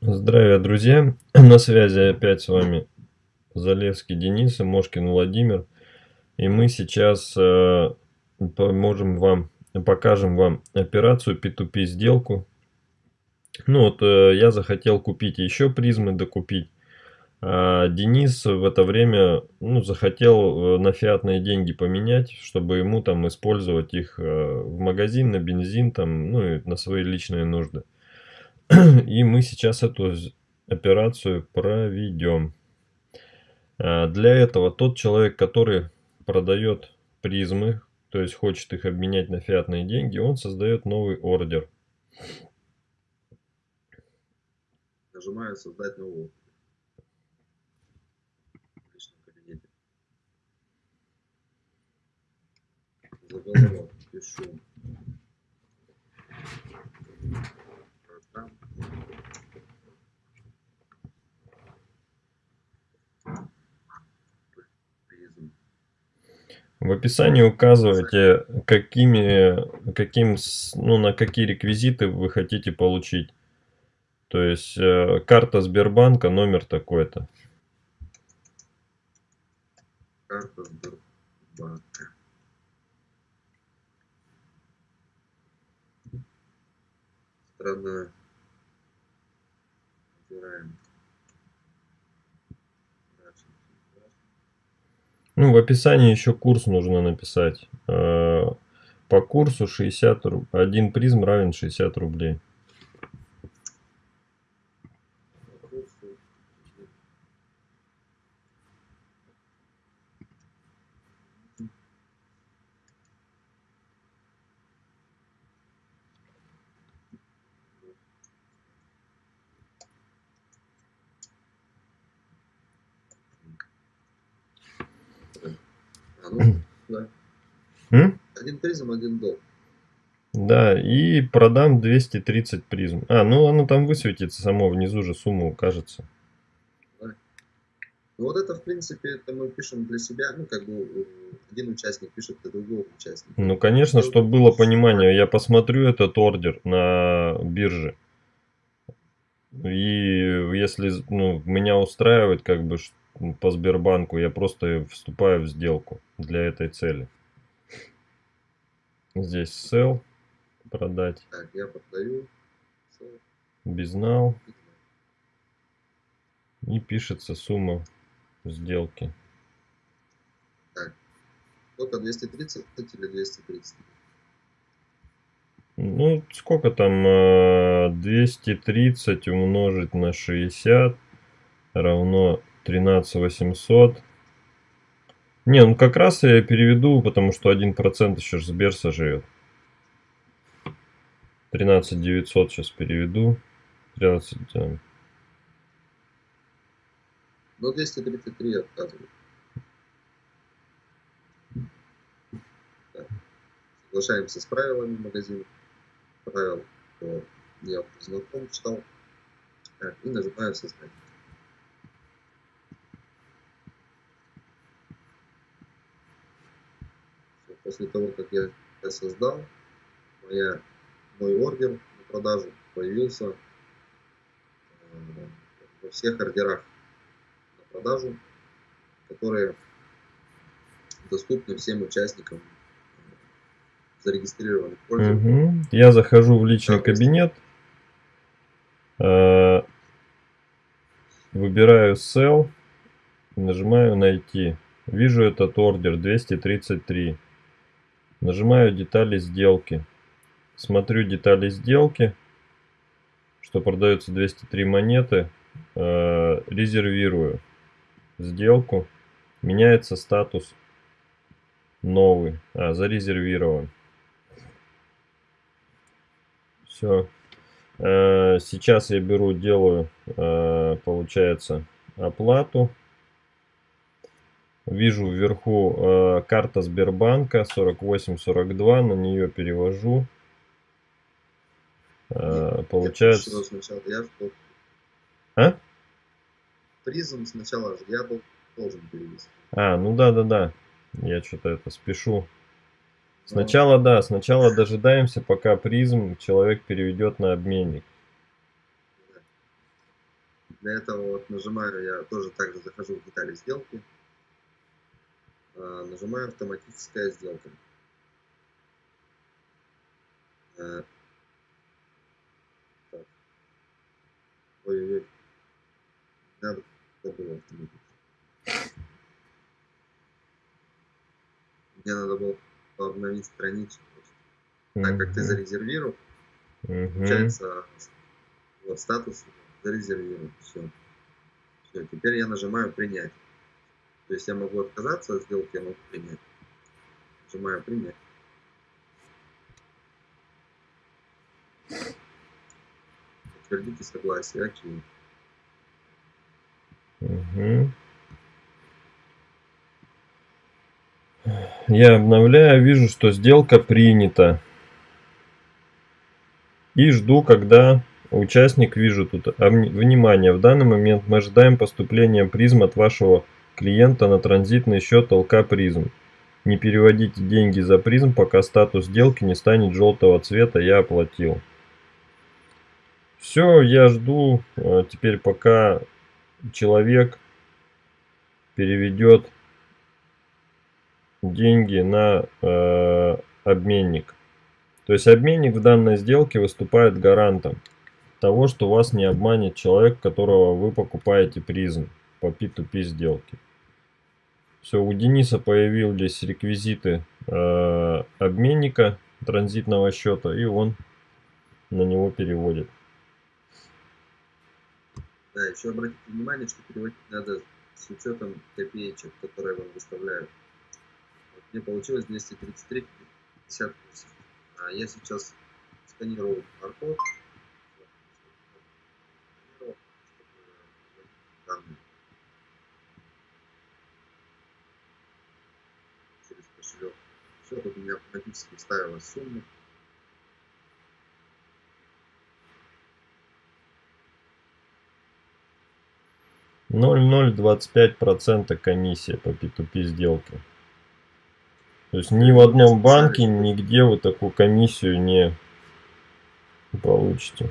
Здравия, друзья! На связи опять с вами Залевский Денис и Мошкин Владимир. И мы сейчас э, поможем вам, покажем вам операцию P2P сделку. Ну вот э, я захотел купить еще призмы, докупить. А Денис в это время ну, захотел э, на фиатные деньги поменять, чтобы ему там использовать их э, в магазин, на бензин, там, ну и на свои личные нужды. И мы сейчас эту операцию проведем. А, для этого тот человек, который продает призмы, то есть хочет их обменять на фиатные деньги, он создает новый ордер. Нажимаю создать кабинете. Заголовок пишу В описании указывайте, какими, каким, ну, на какие реквизиты вы хотите получить. То есть э, карта Сбербанка, номер такой-то. Карта Сбербанка. Страна. Ну, в описании еще курс нужно написать. Э, по курсу 60 рублей. Один призм равен 60 рублей. А, ну, да. М? Один призм, один долг. Да, и продам 230 призм. А, ну оно там высветится само, внизу же сумма укажется. Да. Ну вот это, в принципе, это мы пишем для себя, ну, как бы один участник пишет для другого участника. Ну, конечно, чтобы было понимание, я посмотрю этот ордер на бирже. И если ну, меня устраивает, как бы, по Сбербанку, я просто вступаю в сделку для этой цели. Здесь sell, продать. Так, я продаю. Безнал. И пишется сумма сделки. Так, только 230 или 230? Ну, сколько там? 230 умножить на 60 равно 13 800. Не, ну как раз я переведу, потому что 1% еще ж Сбер сожрет. 13 900 сейчас переведу. 13... Да. Ну, 233 отказывают. Соглашаемся с правилами магазина. Правил, я знаком, читал. Так, и нажимаю создать. После того, как я, создал, моя, мой ордер на продажу появился э, во всех ордерах на продажу, которые доступны всем участникам зарегистрированных пользователей. Угу. Я захожу в личный кабинет, э, выбираю Sell, нажимаю найти. Вижу этот ордер 233. Нажимаю детали сделки. Смотрю детали сделки, что продается 203 монеты. Э, резервирую сделку. Меняется статус новый. А, зарезервирован. Все. Э, сейчас я беру, делаю, э, получается, оплату. Вижу вверху э, карта Сбербанка 4842, на нее перевожу. Э, получается... Сначала я А? Призм сначала я должен перевести. А, ну да, да, да. Я что-то это спешу. Сначала, да, сначала дожидаемся, пока призм человек переведет на обменник. Для этого вот нажимаю, я тоже также захожу в детали сделки, а, нажимаю автоматическая сделка. Э, Ой-ой-ой. Было автоматически. Мне надо было обновить страницу просто. Так как ты зарезервировал, получается вот статус зарезервирован. Все. Все. Теперь я нажимаю принять. То есть я могу отказаться от сделки, я могу принять. Нажимаю принять. Подтвердите согласие. Окей. Угу. Я обновляю, вижу, что сделка принята. И жду, когда участник, вижу тут, внимание, в данный момент мы ожидаем поступления призм от вашего клиента на транзитный счет ЛК призм. Не переводите деньги за призм, пока статус сделки не станет желтого цвета, я оплатил. Все, я жду э, теперь пока человек переведет деньги на э, обменник. То есть обменник в данной сделке выступает гарантом того, что вас не обманет человек, которого вы покупаете призм по P2P сделке. Все, у Дениса появились реквизиты э, обменника транзитного счета, и он на него переводит. Да, еще обратите внимание, что переводить надо с учетом копеечек, которые вам выставляют. Вот мне получилось 233 58. А я сейчас сканирую QR-код. Через кошелек. Все, автоматически вставилась сумма. 0,025% комиссия по P2P сделке. То есть ни в одном банке, нигде вы такую комиссию не получите.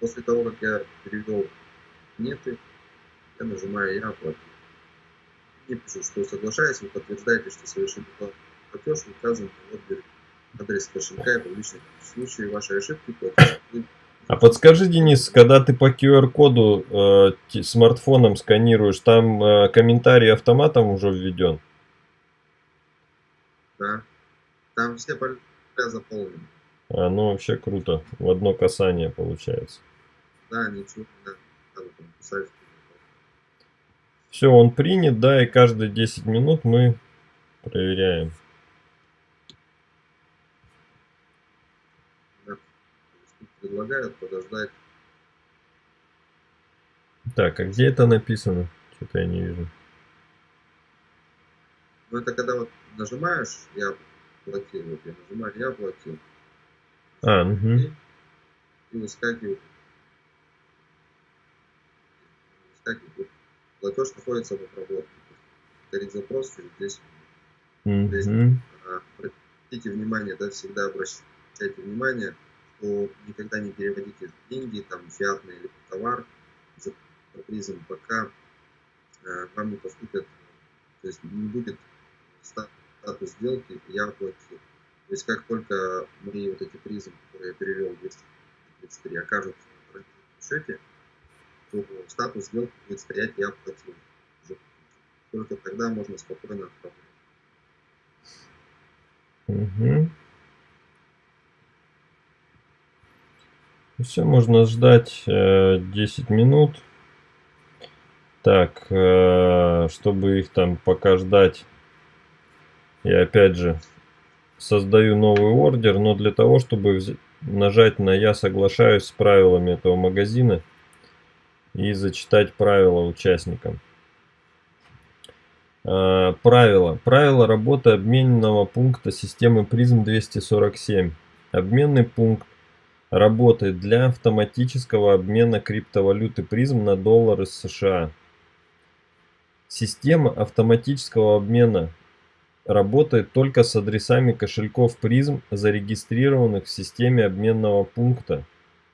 После того, как я перевел неты, я нажимаю «Я оплатил». И пишу, что соглашаюсь, вы подтверждаете, что совершили платеж, указан адрес кошелька и публичный. В случае вашей ошибки платеж а подскажи, Денис, когда ты по QR-коду э, смартфоном сканируешь, там э, комментарий автоматом уже введен? Да. Там все поля заполнены. А, ну вообще круто. В одно касание получается. Да, ничего не надо писать. Все, он принят, да, и каждые 10 минут мы проверяем. предлагают подождать. Так, а где это написано? Что-то я не вижу. Ну это когда вот нажимаешь, я платил, вот я нажимаю, я платил. А, угу. И, и выскакивает. Выскакивает. Платеж находится в обработке. Повторить запрос через 10 минут. Угу. обратите внимание, да, всегда обращайте внимание, что никогда не переводите деньги, там, фиатный или товар за призом, пока э, вам не поступят, то есть не будет статус сделки, я оплатил. То есть как только мои вот эти призмы, которые я перевел 233, окажутся на счете, статус сделки будет стоять «я оплатил». Только тогда можно спокойно отправлять. Угу. Все, можно ждать э, 10 минут. Так, э, чтобы их там пока ждать, я опять же создаю новый ордер, но для того, чтобы нажать на «Я соглашаюсь с правилами этого магазина» и зачитать правила участникам. Э, правила. Правила работы обменного пункта системы призм 247. Обменный пункт работает для автоматического обмена криптовалюты призм на доллары США. Система автоматического обмена работает только с адресами кошельков призм, зарегистрированных в системе обменного пункта.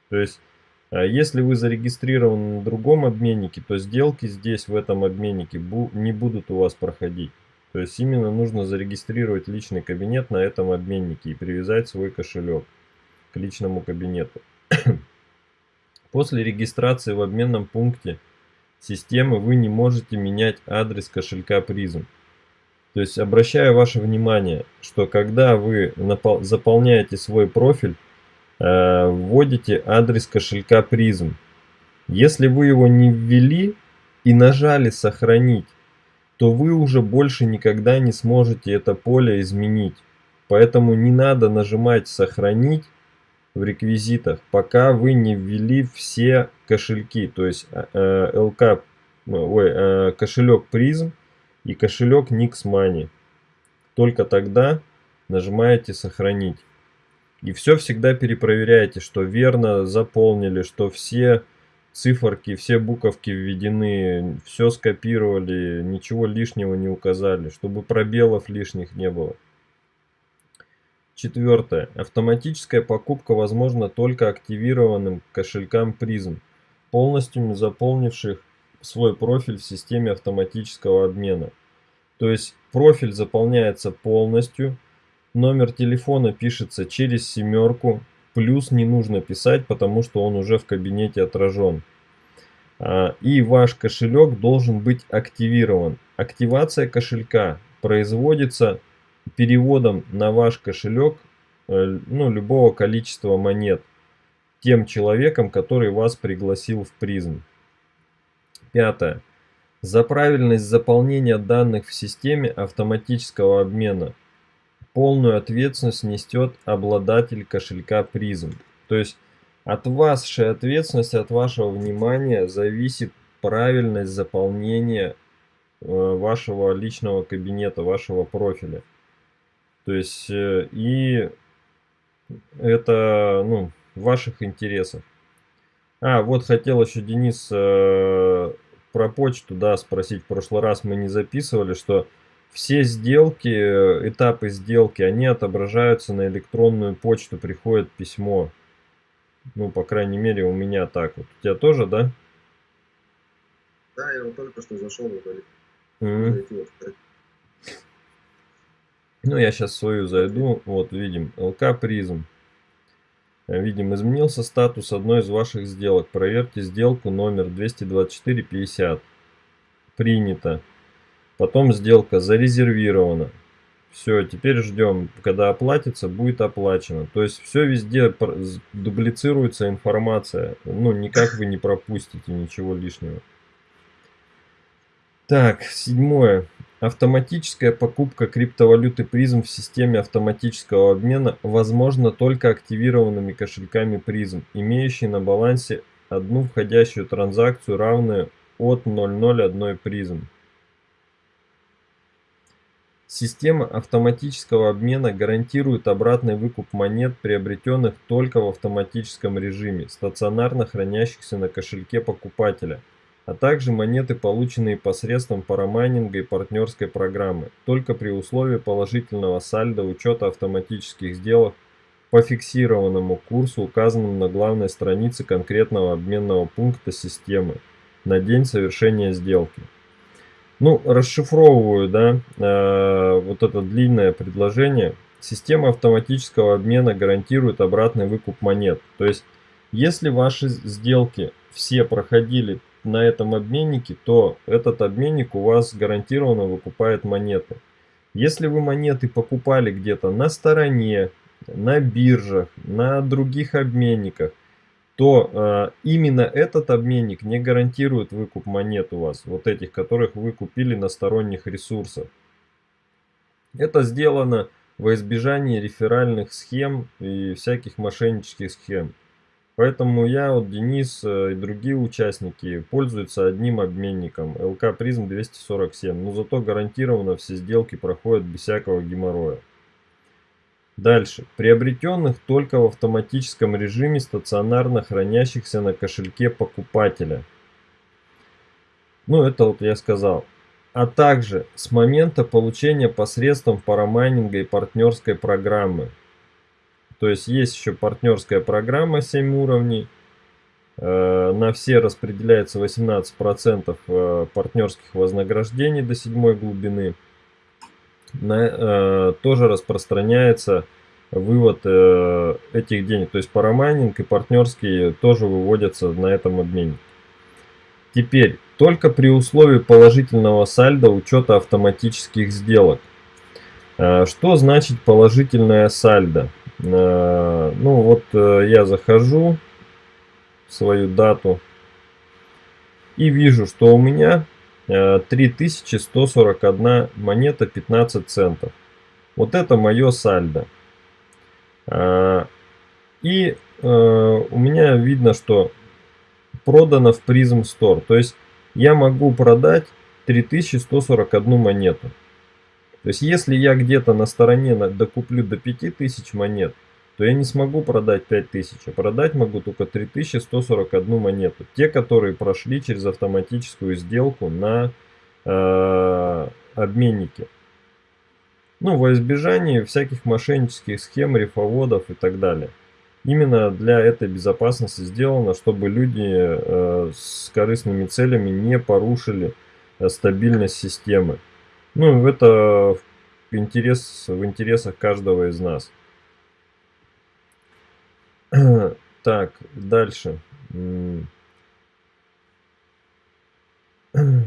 То есть А если вы зарегистрированы на другом обменнике, то сделки здесь, в этом обменнике, не будут у вас проходить. То есть именно нужно зарегистрировать личный кабинет на этом обменнике и привязать свой кошелек к личному кабинету. После регистрации в обменном пункте системы вы не можете менять адрес кошелька призм. То есть обращаю ваше внимание, что когда вы заполняете свой профиль, Э, вводите адрес кошелька призм. Если вы его не ввели и нажали сохранить, то вы уже больше никогда не сможете это поле изменить. Поэтому не надо нажимать сохранить в реквизитах, пока вы не ввели все кошельки, то есть э, ЛК, ой, э, кошелек призм и кошелек Nix Только тогда нажимаете сохранить. И все всегда перепроверяйте, что верно заполнили, что все циферки, все буковки введены, все скопировали, ничего лишнего не указали, чтобы пробелов лишних не было. Четвертое. Автоматическая покупка возможна только активированным кошелькам призм, полностью заполнивших свой профиль в системе автоматического обмена. То есть профиль заполняется полностью, Номер телефона пишется через семерку. Плюс не нужно писать, потому что он уже в кабинете отражен. А, и ваш кошелек должен быть активирован. Активация кошелька производится переводом на ваш кошелек э, ну, любого количества монет тем человеком, который вас пригласил в призм. Пятое. За правильность заполнения данных в системе автоматического обмена полную ответственность несет обладатель кошелька призм. То есть от вашей ответственности, от вашего внимания зависит правильность заполнения э, вашего личного кабинета, вашего профиля. То есть э, и это ну, в ваших интересах. А, вот хотел еще Денис э, про почту, да, спросить. В прошлый раз мы не записывали, что все сделки, этапы сделки, они отображаются на электронную почту, приходит письмо. Ну, по крайней мере, у меня так вот. У тебя тоже, да? Да, я вот только что зашел удалил. Mm -hmm. Ну, я сейчас свою зайду. Вот, видим, ЛК призм. Видим, изменился статус одной из ваших сделок. Проверьте сделку номер 22450. Принято. Потом сделка зарезервирована. Все, теперь ждем, когда оплатится, будет оплачено. То есть все везде дублицируется информация. Ну, никак вы не пропустите ничего лишнего. Так, седьмое. Автоматическая покупка криптовалюты призм в системе автоматического обмена возможна только активированными кошельками призм, имеющие на балансе одну входящую транзакцию, равную от 001 призм. Система автоматического обмена гарантирует обратный выкуп монет, приобретенных только в автоматическом режиме, стационарно хранящихся на кошельке покупателя, а также монеты, полученные посредством парамайнинга и партнерской программы, только при условии положительного сальдо учета автоматических сделок по фиксированному курсу, указанному на главной странице конкретного обменного пункта системы на день совершения сделки. Ну, расшифровываю, да, э, вот это длинное предложение. Система автоматического обмена гарантирует обратный выкуп монет. То есть, если ваши сделки все проходили на этом обменнике, то этот обменник у вас гарантированно выкупает монеты. Если вы монеты покупали где-то на стороне, на биржах, на других обменниках, то э, именно этот обменник не гарантирует выкуп монет у вас, вот этих, которых вы купили на сторонних ресурсах. Это сделано во избежание реферальных схем и всяких мошеннических схем. Поэтому я, вот Денис э, и другие участники пользуются одним обменником ЛК Призм 247, но зато гарантированно все сделки проходят без всякого геморроя. Дальше. Приобретенных только в автоматическом режиме стационарно хранящихся на кошельке покупателя. Ну, это вот я сказал. А также с момента получения посредством парамайнинга и партнерской программы. То есть есть еще партнерская программа 7 уровней. Э, на все распределяется 18% э, партнерских вознаграждений до седьмой глубины. На, тоже распространяется вывод этих денег. То есть парамайнинг и партнерские тоже выводятся на этом обмене. Теперь, только при условии положительного сальда учета автоматических сделок. Что значит положительное сальдо? Ну вот я захожу свою дату. И вижу, что у меня 3141 э, монета 15 центов. Вот это мое сальдо. А, и э, у меня видно, что продано в Prism Store. То есть я могу продать 3141 монету. То есть если я где-то на стороне докуплю до 5000 монет, то я не смогу продать 5000, а продать могу только 3141 монету. Те, которые прошли через автоматическую сделку на э, обменнике. Ну, во избежание всяких мошеннических схем, рифоводов и так далее. Именно для этой безопасности сделано, чтобы люди э, с корыстными целями не порушили э, стабильность системы. Ну, это в, интерес, в интересах каждого из нас. Так, дальше.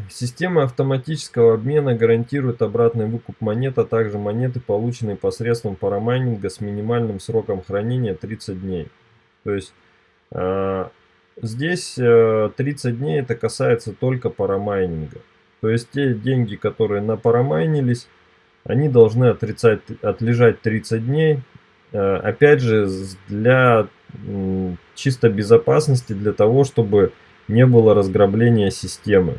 Система автоматического обмена гарантирует обратный выкуп монет, а также монеты, полученные посредством парамайнинга с минимальным сроком хранения 30 дней. То есть э, здесь э, 30 дней это касается только парамайнинга. То есть те деньги, которые напарамайнились, они должны отрицать, отлежать 30 дней, Э, опять же, для чисто безопасности, для того, чтобы не было разграбления системы.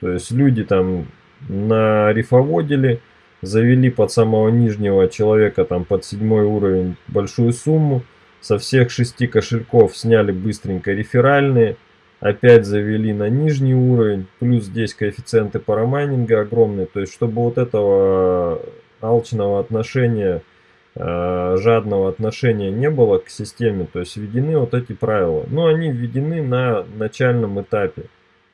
То есть люди там на рифоводили, завели под самого нижнего человека, там под седьмой уровень большую сумму, со всех шести кошельков сняли быстренько реферальные, опять завели на нижний уровень, плюс здесь коэффициенты парамайнинга огромные, то есть чтобы вот этого алчного отношения жадного отношения не было к системе, то есть введены вот эти правила. Но они введены на начальном этапе.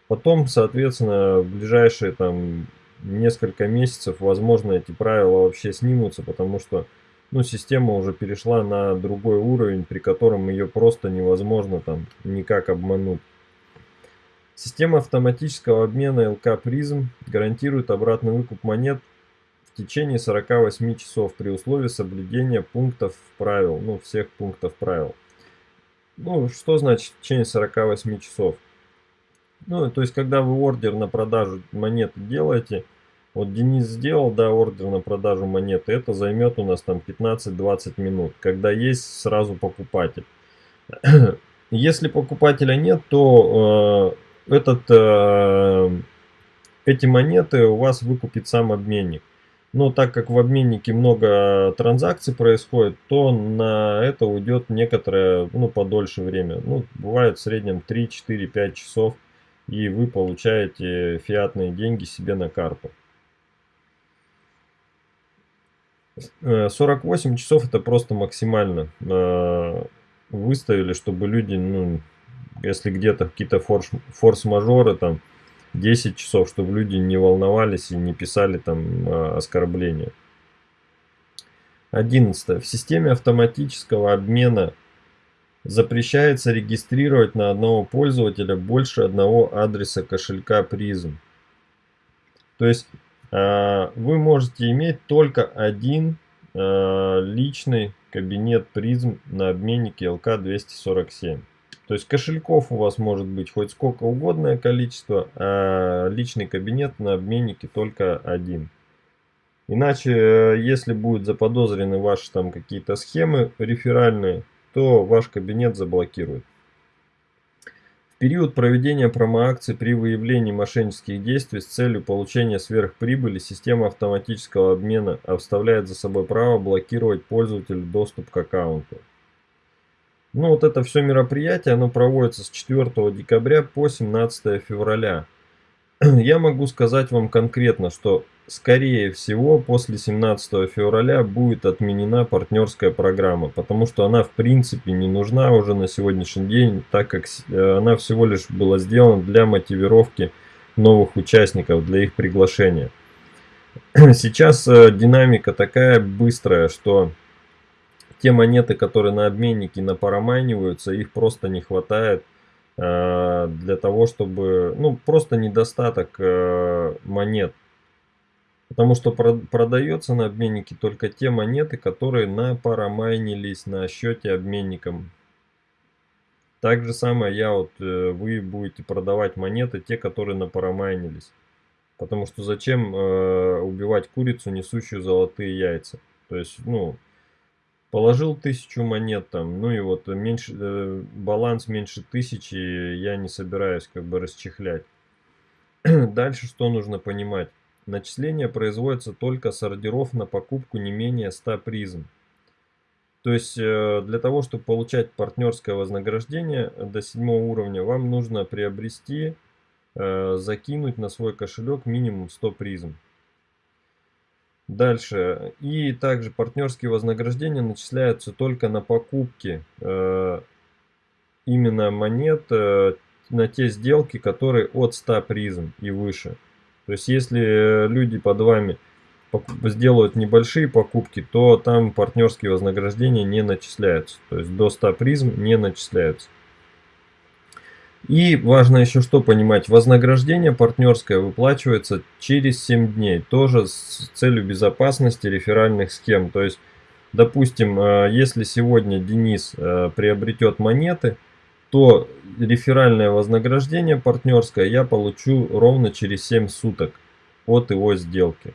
Потом, соответственно, в ближайшие там несколько месяцев, возможно, эти правила вообще снимутся, потому что ну, система уже перешла на другой уровень, при котором ее просто невозможно там никак обмануть. Система автоматического обмена ЛК призм гарантирует обратный выкуп монет в течение 48 часов при условии соблюдения пунктов правил, ну, всех пунктов правил. Ну, что значит в течение 48 часов? Ну, то есть, когда вы ордер на продажу монеты делаете, вот Денис сделал, да, ордер на продажу монеты, это займет у нас там 15-20 минут, когда есть сразу покупатель. Если покупателя нет, то э, этот, э, эти монеты у вас выкупит сам обменник. Но так как в обменнике много транзакций происходит, то на это уйдет некоторое, ну, подольше время. Ну, бывает в среднем 3, 4, 5 часов, и вы получаете фиатные деньги себе на карту. 48 э, часов это просто максимально э, выставили, чтобы люди, ну, если где-то какие-то форс-мажоры там, 10 часов, чтобы люди не волновались и не писали там а, оскорбления. 11. В системе автоматического обмена запрещается регистрировать на одного пользователя больше одного адреса кошелька призм. То есть а, вы можете иметь только один а, личный кабинет призм на обменнике LK247. То есть кошельков у вас может быть хоть сколько угодное количество, а личный кабинет на обменнике только один. Иначе, э, если будут заподозрены ваши там какие-то схемы реферальные, то ваш кабинет заблокируют. В период проведения промоакций при выявлении мошеннических действий с целью получения сверхприбыли система автоматического обмена оставляет за собой право блокировать пользователю доступ к аккаунту. Ну вот это все мероприятие, оно проводится с 4 декабря по 17 февраля. Я могу сказать вам конкретно, что скорее всего, после 17 февраля будет отменена партнерская программа, потому что она в принципе не нужна уже на сегодняшний день, так как э, она всего лишь была сделана для мотивировки новых участников, для их приглашения. Сейчас э, динамика такая быстрая, что те монеты, которые на обменнике напарамайниваются, их просто не хватает э, для того, чтобы, ну, просто недостаток монет Потому что продается на обменнике только те монеты, которые напарамайнились на счете обменником. Так же самое я вот, э, вы будете продавать монеты, те, которые напарамайнились. Потому что зачем э, убивать курицу, несущую золотые яйца? То есть, ну, положил тысячу монет там, ну и вот меньше, э, баланс меньше тысячи я не собираюсь как бы расчехлять. Дальше что нужно понимать? Начисление производится только с ордеров на покупку не менее 100 призм. То есть э, для того, чтобы получать партнерское вознаграждение до седьмого уровня, вам нужно приобрести, э, закинуть на свой кошелек минимум 100 призм. Дальше. И также партнерские вознаграждения начисляются только на покупки э, именно монет на те сделки, которые от 100 призм и выше. То есть, если э, люди под вами сделают небольшие покупки, то там партнерские вознаграждения не начисляются. То есть, до 100 призм не начисляются. И важно еще что понимать, вознаграждение партнерское выплачивается через 7 дней, тоже с целью безопасности реферальных схем. То есть, допустим, э, если сегодня Денис э, приобретет монеты, то реферальное вознаграждение партнерское я получу ровно через 7 суток от его сделки.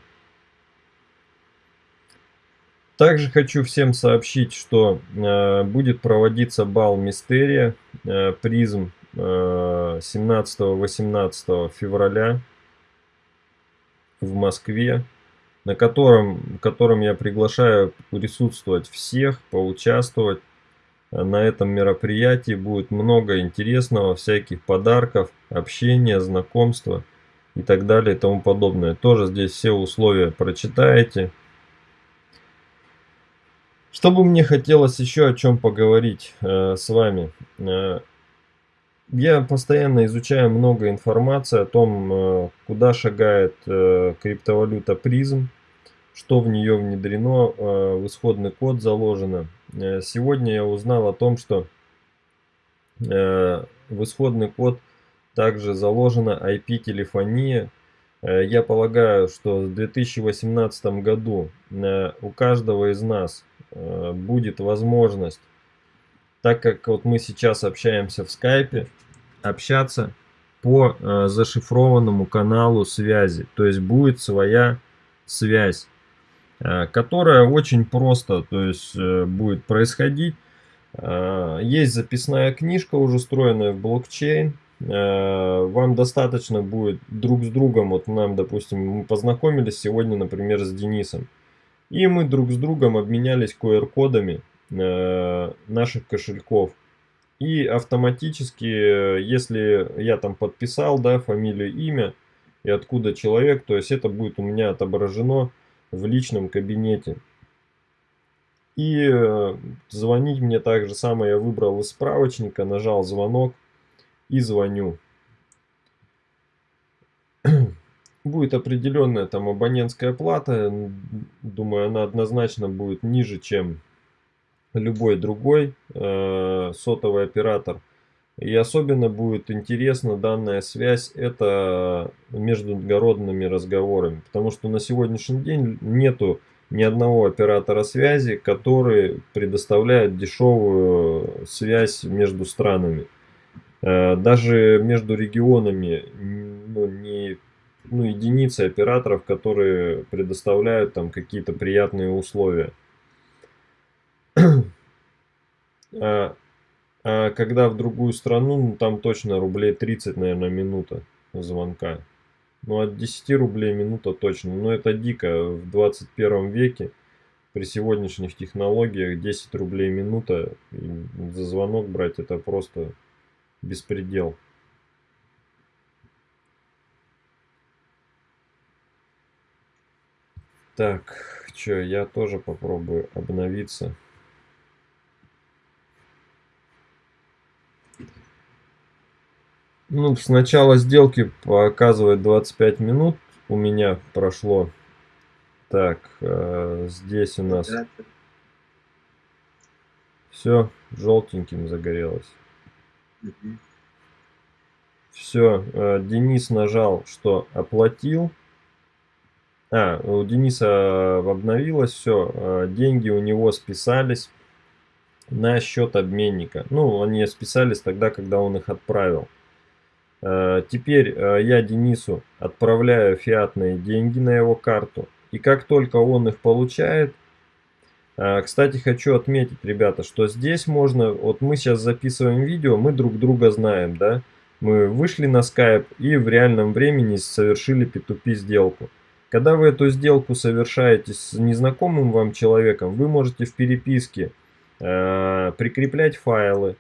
Также хочу всем сообщить, что э, будет проводиться бал Мистерия э, призм 17-18 февраля в Москве, на котором, котором я приглашаю присутствовать всех, поучаствовать на этом мероприятии будет много интересного, всяких подарков, общения, знакомства и так далее и тому подобное. Тоже здесь все условия прочитаете. Что бы мне хотелось еще о чем поговорить э, с вами. Э, я постоянно изучаю много информации о том, э, куда шагает э, криптовалюта призм, что в нее внедрено, э, в исходный код заложено. Сегодня я узнал о том, что в исходный код также заложена IP-телефония. Я полагаю, что в 2018 году у каждого из нас будет возможность, так как вот мы сейчас общаемся в скайпе, общаться по зашифрованному каналу связи. То есть будет своя связь. Э, которая очень просто то есть, э, будет происходить. Э, есть записная книжка, уже встроенная в блокчейн. Вам достаточно будет друг с другом, вот нам, допустим, мы познакомились сегодня, например, с Денисом. И мы друг с другом обменялись QR-кодами наших кошельков. И автоматически, если я там подписал, да, фамилию, имя и откуда человек, то есть это будет у меня отображено в личном кабинете. И э, звонить мне так же самое я выбрал из справочника, нажал звонок и звоню. Будет определенная там абонентская плата, думаю, она однозначно будет ниже, чем любой другой э, сотовый оператор. И особенно будет интересна данная связь, это международными разговорами. Потому что на сегодняшний день нету ни одного оператора связи, который предоставляет дешевую связь между странами. Э, даже между регионами ну, не ну, единицы операторов, которые предоставляют там какие-то приятные условия. А а когда в другую страну, ну, там точно рублей 30, наверное, минута звонка. Ну, от 10 рублей минута точно. Но это дико. В 21 веке при сегодняшних технологиях 10 рублей минута за звонок брать это просто беспредел. Так, что, я тоже попробую обновиться. Ну, с начала сделки показывает 25 минут у меня прошло. Так, э, здесь у нас все желтеньким загорелось. Угу. Все, э, Денис нажал, что оплатил. А, у Дениса обновилось все, э, деньги у него списались на счет обменника. Ну, они списались тогда, когда он их отправил. Э, теперь я Денису отправляю фиатные деньги на его карту. И как только он их получает, кстати, хочу отметить, ребята, что здесь можно, вот мы сейчас записываем видео, мы друг друга знаем, да, мы вышли на Skype и в реальном времени совершили P2P сделку. Когда вы эту сделку совершаете с незнакомым вам человеком, вы можете в переписке э, прикреплять файлы,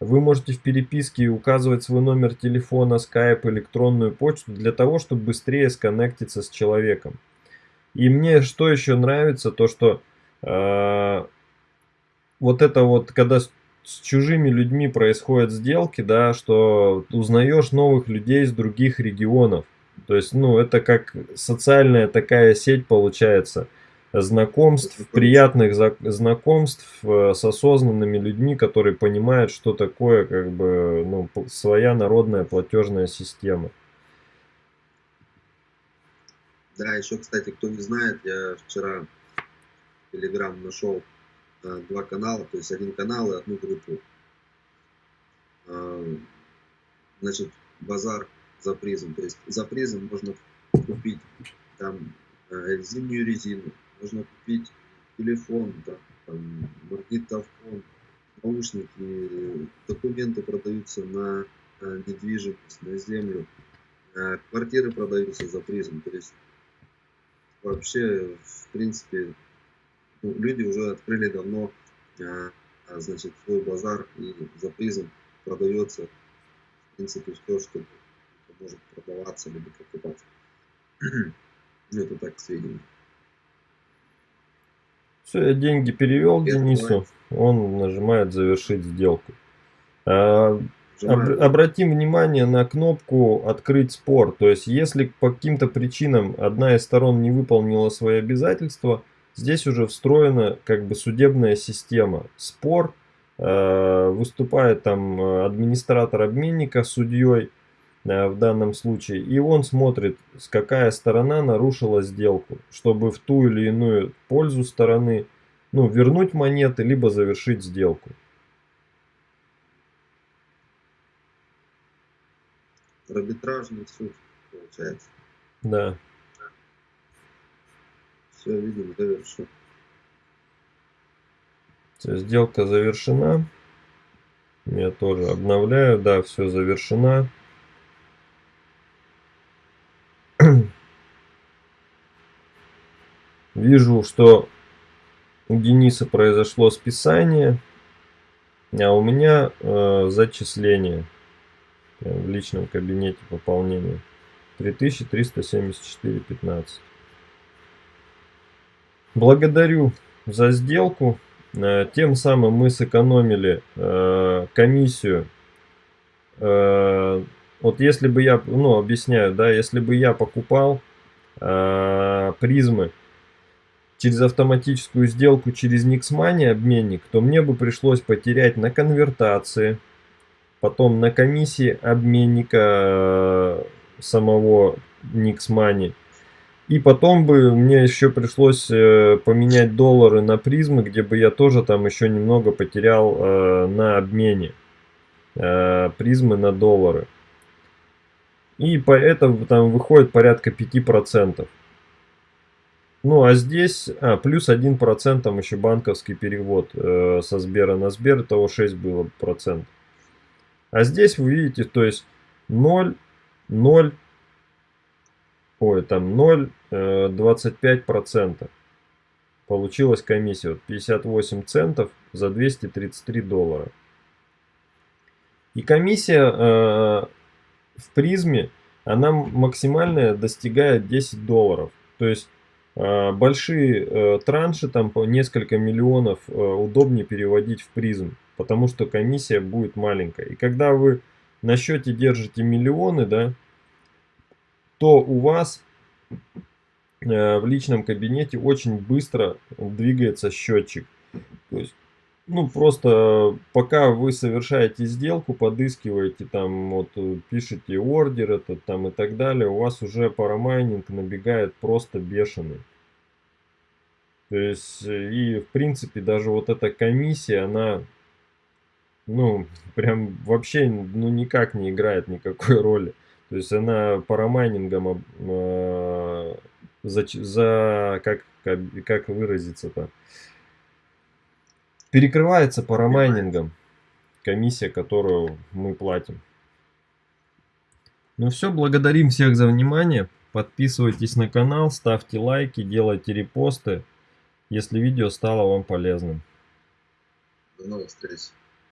вы можете в переписке указывать свой номер телефона, Skype, электронную почту для того, чтобы быстрее сконнектиться с человеком. И мне что еще нравится, то что э, вот это вот, когда с чужими людьми происходят сделки, да, что узнаешь новых людей из других регионов. То есть, ну, это как социальная такая сеть получается знакомств, приятных знакомств э, с осознанными людьми, которые понимают, что такое как бы ну, своя народная платежная система. Да, еще, кстати, кто не знает, я вчера в Telegram нашел Э, два канала, то есть один канал и одну группу. Э, значит, базар за призм. То есть за призм можно купить там зимнюю резину, можно купить телефон, там, там магнитофон, наушники, документы продаются на недвижимость, на землю, квартиры продаются за призм. То есть вообще, в принципе, ну, люди уже открыли давно а, а, значит, свой базар и за призм продается в принципе все, что может продаваться либо покупаться. ну, это так сведения. Все, я деньги перевел Без Денису, он нажимает завершить сделку. А, об, обратим внимание на кнопку «Открыть спор». То есть, если по каким-то причинам одна из сторон не выполнила свои обязательства, Здесь уже встроена как бы судебная система. Спор, э, выступает там э, администратор обменника судьей э, в данном случае. И он смотрит, с какая сторона нарушила сделку, чтобы в ту или иную пользу стороны ну, вернуть монеты, либо завершить сделку. Арбитражный суд, получается. Да. Все, видим, завершен. Все, сделка завершена. Я тоже обновляю. Да, все завершена. Вижу, что у Дениса произошло списание, а у меня э, зачисление в личном кабинете пополнения 3374.15. Благодарю за сделку. Э, тем самым мы сэкономили э, комиссию. Э, вот если бы я, ну объясняю, да, если бы я покупал призмы через автоматическую сделку через Nixmoney обменник, то мне бы пришлось потерять на конвертации, потом на комиссии обменника самого Nixmoney и потом бы мне еще пришлось э, поменять доллары на призмы, где бы я тоже там еще немного потерял э, на обмене э, призмы на доллары. И по этому там выходит порядка 5%. Ну а здесь, а, плюс 1% там еще банковский перевод э, со Сбера на Сбер, того 6 было процент. А здесь вы видите, то есть 0, 0, ой, там 0,25%. Э, Получилась комиссия вот 58 центов за 233 доллара. И комиссия э, в призме, она максимальная достигает 10 долларов. То есть большие э, транши, там по несколько миллионов, э, удобнее переводить в призм, потому что комиссия будет маленькая. И когда вы на счете держите миллионы, да, то у вас э, в личном кабинете очень быстро двигается счетчик. То есть ну, просто пока вы совершаете сделку, подыскиваете там, вот, э, пишете ордер этот там и так далее, у вас уже парамайнинг набегает просто бешеный. То есть, э, и в принципе даже вот эта комиссия, она, ну, прям вообще, ну, никак не играет никакой роли. То есть она парамайнингом э, за, за как, как, как выразиться-то, перекрывается парамайнингом комиссия, которую мы платим. Ну все, благодарим всех за внимание. Подписывайтесь на канал, ставьте лайки, делайте репосты, если видео стало вам полезным. До новых встреч.